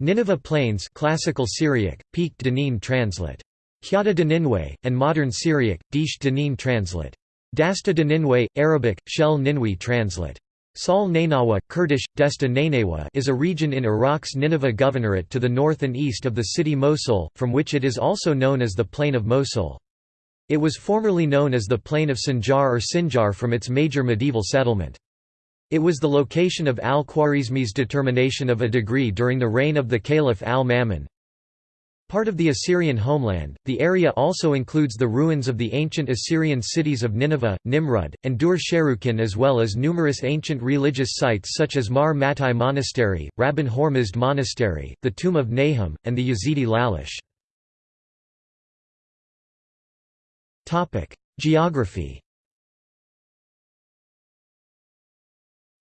Nineveh Plains Classical Syriac, Peak Danin translate. Hyada Daninwe, and Modern Syriac, Dish Danin translate. Dasta Daninwe, Arabic, Shel Ninwi translate. Sal Nainawa, Kurdish, Desta Nainawa is a region in Iraq's Nineveh Governorate to the north and east of the city Mosul, from which it is also known as the Plain of Mosul. It was formerly known as the Plain of Sinjar or Sinjar from its major medieval settlement. It was the location of al-Khwarizmi's determination of a degree during the reign of the Caliph al-Ma'mun. Part of the Assyrian homeland, the area also includes the ruins of the ancient Assyrian cities of Nineveh, Nimrud, and Dur-Sharrukin as well as numerous ancient religious sites such as Mar Mattai Monastery, Rabban Hormizd Monastery, the tomb of Nahum, and the Yazidi Lalish. Geography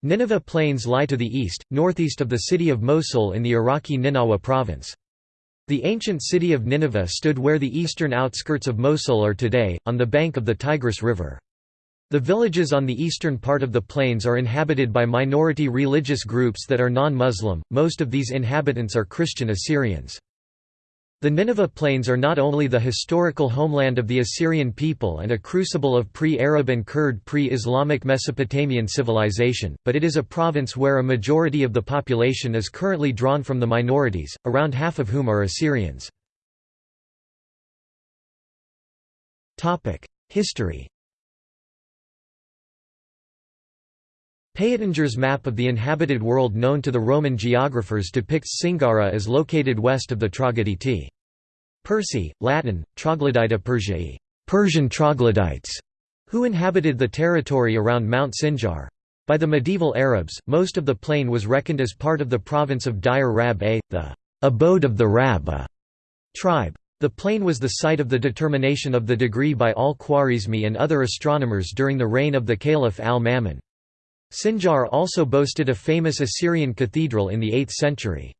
Nineveh Plains lie to the east, northeast of the city of Mosul in the Iraqi Ninawa province. The ancient city of Nineveh stood where the eastern outskirts of Mosul are today, on the bank of the Tigris River. The villages on the eastern part of the plains are inhabited by minority religious groups that are non-Muslim, most of these inhabitants are Christian Assyrians. The Nineveh Plains are not only the historical homeland of the Assyrian people and a crucible of pre-Arab and Kurd pre-Islamic Mesopotamian civilization, but it is a province where a majority of the population is currently drawn from the minorities, around half of whom are Assyrians. History Peutinger's map of the inhabited world known to the Roman geographers depicts Singara as located west of the Troglodyte. Persi, Latin, Troglodyta Persiae, Persian troglodytes, who inhabited the territory around Mount Sinjar. By the medieval Arabs, most of the plain was reckoned as part of the province of Diyar Rabi'a, the abode of the Rab tribe. The plain was the site of the determination of the degree by al-Khwarizmi and other astronomers during the reign of the Caliph al-Ma'mun. Sinjar also boasted a famous Assyrian cathedral in the 8th century.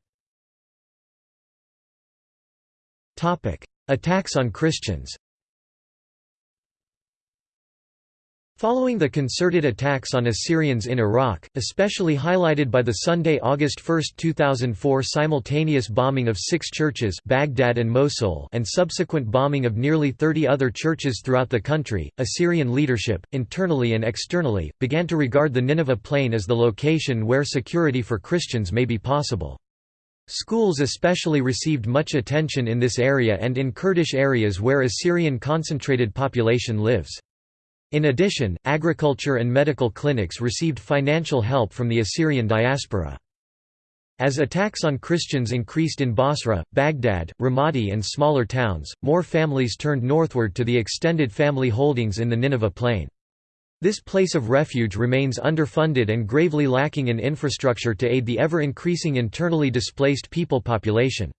Attacks on Christians Following the concerted attacks on Assyrians in Iraq, especially highlighted by the Sunday, August 1, 2004 simultaneous bombing of six churches Baghdad and Mosul and subsequent bombing of nearly 30 other churches throughout the country, Assyrian leadership, internally and externally, began to regard the Nineveh plain as the location where security for Christians may be possible. Schools especially received much attention in this area and in Kurdish areas where Assyrian concentrated population lives. In addition, agriculture and medical clinics received financial help from the Assyrian diaspora. As attacks on Christians increased in Basra, Baghdad, Ramadi and smaller towns, more families turned northward to the extended family holdings in the Nineveh plain. This place of refuge remains underfunded and gravely lacking in infrastructure to aid the ever-increasing internally displaced people population.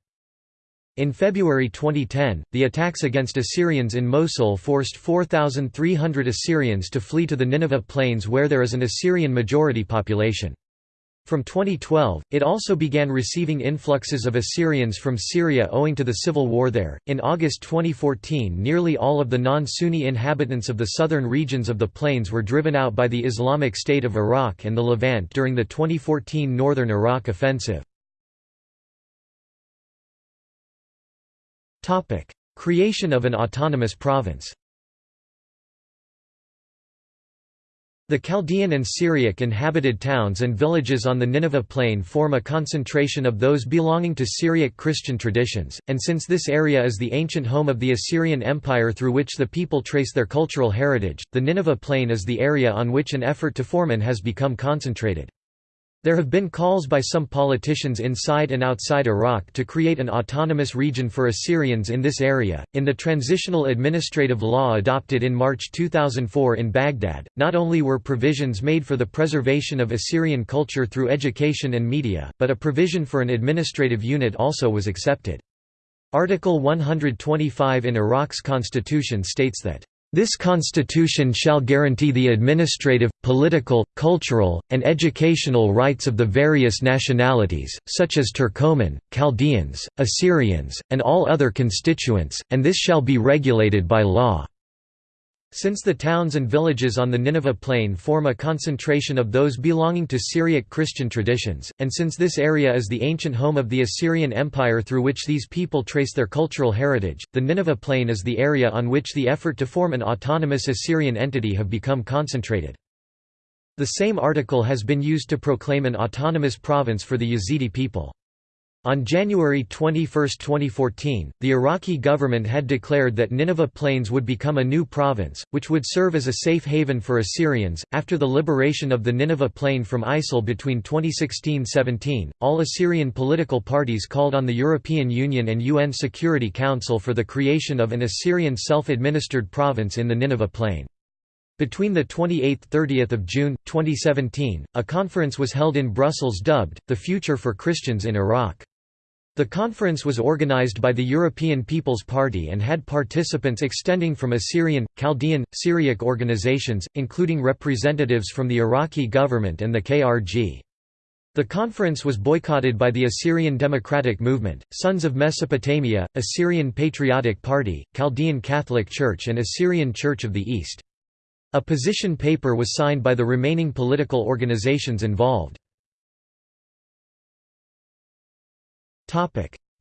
In February 2010, the attacks against Assyrians in Mosul forced 4,300 Assyrians to flee to the Nineveh plains where there is an Assyrian majority population. From 2012, it also began receiving influxes of Assyrians from Syria owing to the civil war there. In August 2014, nearly all of the non Sunni inhabitants of the southern regions of the plains were driven out by the Islamic State of Iraq and the Levant during the 2014 Northern Iraq Offensive. Creation of an autonomous province The Chaldean and Syriac inhabited towns and villages on the Nineveh plain form a concentration of those belonging to Syriac Christian traditions, and since this area is the ancient home of the Assyrian Empire through which the people trace their cultural heritage, the Nineveh plain is the area on which an effort to form an has become concentrated. There have been calls by some politicians inside and outside Iraq to create an autonomous region for Assyrians in this area. In the transitional administrative law adopted in March 2004 in Baghdad, not only were provisions made for the preservation of Assyrian culture through education and media, but a provision for an administrative unit also was accepted. Article 125 in Iraq's constitution states that this constitution shall guarantee the administrative, political, cultural, and educational rights of the various nationalities, such as Turkoman, Chaldeans, Assyrians, and all other constituents, and this shall be regulated by law." Since the towns and villages on the Nineveh plain form a concentration of those belonging to Syriac Christian traditions, and since this area is the ancient home of the Assyrian Empire through which these people trace their cultural heritage, the Nineveh plain is the area on which the effort to form an autonomous Assyrian entity have become concentrated. The same article has been used to proclaim an autonomous province for the Yazidi people. On January 21, 2014, the Iraqi government had declared that Nineveh Plains would become a new province, which would serve as a safe haven for Assyrians. After the liberation of the Nineveh Plain from ISIL between 2016 17, all Assyrian political parties called on the European Union and UN Security Council for the creation of an Assyrian self administered province in the Nineveh Plain. Between the 28 30 June, 2017, a conference was held in Brussels dubbed, The Future for Christians in Iraq. The conference was organized by the European People's Party and had participants extending from Assyrian, Chaldean, Syriac organizations, including representatives from the Iraqi government and the KRG. The conference was boycotted by the Assyrian Democratic Movement, Sons of Mesopotamia, Assyrian Patriotic Party, Chaldean Catholic Church and Assyrian Church of the East. A position paper was signed by the remaining political organizations involved.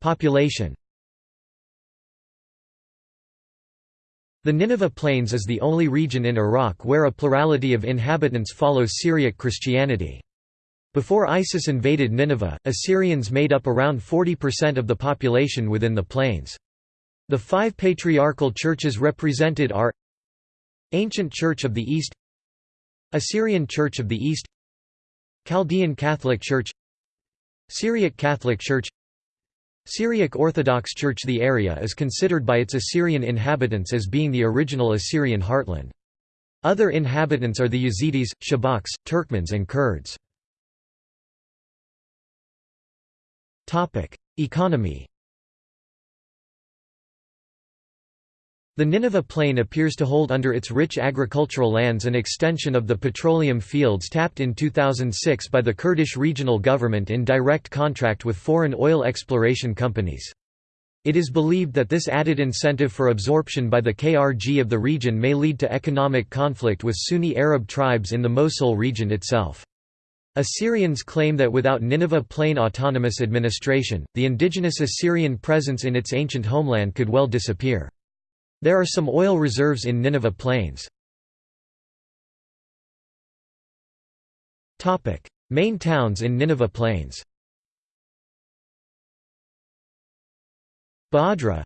Population The Nineveh Plains is the only region in Iraq where a plurality of inhabitants follows Syriac Christianity. Before ISIS invaded Nineveh, Assyrians made up around 40% of the population within the plains. The five patriarchal churches represented are Ancient Church of the East Assyrian Church of the East Chaldean Catholic Church Syriac Catholic Church Syriac Orthodox Church The area is considered by its Assyrian inhabitants as being the original Assyrian heartland. Other inhabitants are the Yazidis, Shabaks, Turkmens and Kurds. Economy The Nineveh Plain appears to hold under its rich agricultural lands an extension of the petroleum fields tapped in 2006 by the Kurdish regional government in direct contract with foreign oil exploration companies. It is believed that this added incentive for absorption by the KRG of the region may lead to economic conflict with Sunni Arab tribes in the Mosul region itself. Assyrians claim that without Nineveh Plain autonomous administration, the indigenous Assyrian presence in its ancient homeland could well disappear. There are some oil reserves in Nineveh Plains. Main towns in Nineveh Plains Badra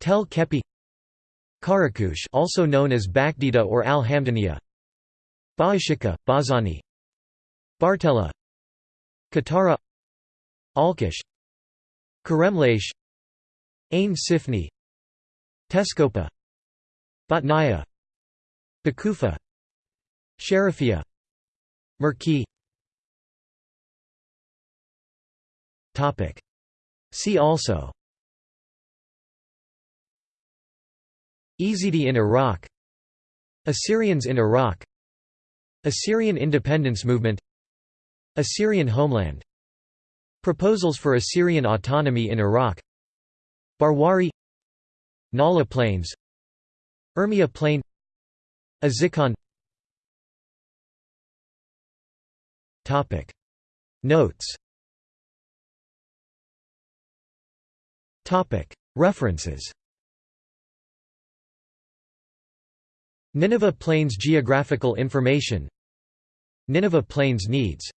Tel Kepi Karakush also known as Bakdida or Al-Hamdaniya Baashika, Bazani Bartella Katara Alkish Karemlash Ain Sifni Teskopa Batnaya Bakufa Sharifia Merki. See also. Yazidi in Iraq. Assyrians in Iraq. Assyrian independence movement. Assyrian homeland. Proposals for Assyrian autonomy in Iraq. Barwari Nala Plains Urmia Plain Azikon. Notes. Topic. References. Nineveh Plains Geographical information. Nineveh Plains needs